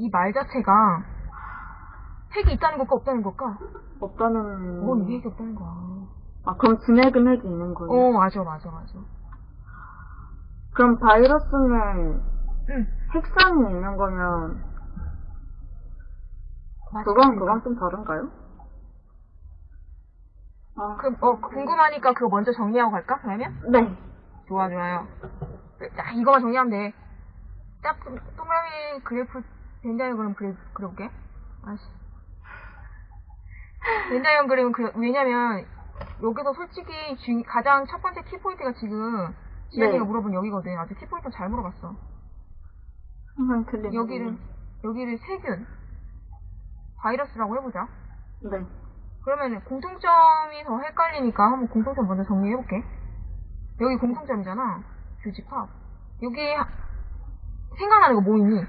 이 말 자체가 핵이 있다는 것과 없다는 것과 없다는. 어 이게 핵이 없다는 거야. 아, 그럼 진핵은 핵이 있는 거예요? 어 맞아 맞아 맞아. 그럼 바이러스는 응 핵산이 있는 거면, 맞아. 그건, 그건 좀 다른가요? 아, 그, 어 궁금하니까 그거 먼저 정리하고 갈까 그러면? 네. 좋아 좋아요. 자 이거만 정리하면 돼. 딱 동그라미 그래프 벤다이어그램 그래 그려볼게. 아씨. 벤다이어그램은 그 왜냐면 여기서 솔직히 중- 가장 첫 번째 키포인트가 지금 지현이가 네. 물어본 여기거든. 아주 키포인트 잘 물어봤어. 항상 틀린. 여기를 여기를 세균 바이러스라고 해보자. 네. 그러면 공통점이 더 헷갈리니까 한번 공통점 먼저 정리해볼게. 여기 공통점이잖아. 교집합. 여기 하- 생각나는 거 뭐 있니?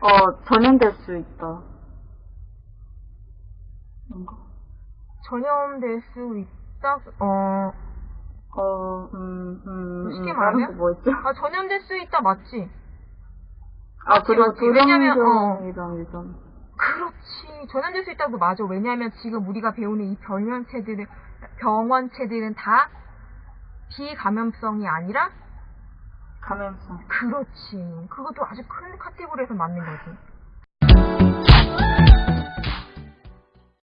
어, 전염될 수 있다. 뭔가? 전염될 수 있다. 어, 어, 음, 음, 쉽게 음, 말하면? 뭐였죠? 아 전염될 수 있다 맞지? 아, 맞지, 그리고 맞지. 왜냐면, 유전. 그렇지. 전염될 수 있다도 맞아. 왜냐하면 지금 우리가 배우는 이 병원체들은 병원체들은 다 비감염성이 아니라 감염성. 그렇지. 그것도 아주 큰 카테고리에서 맞는 거지.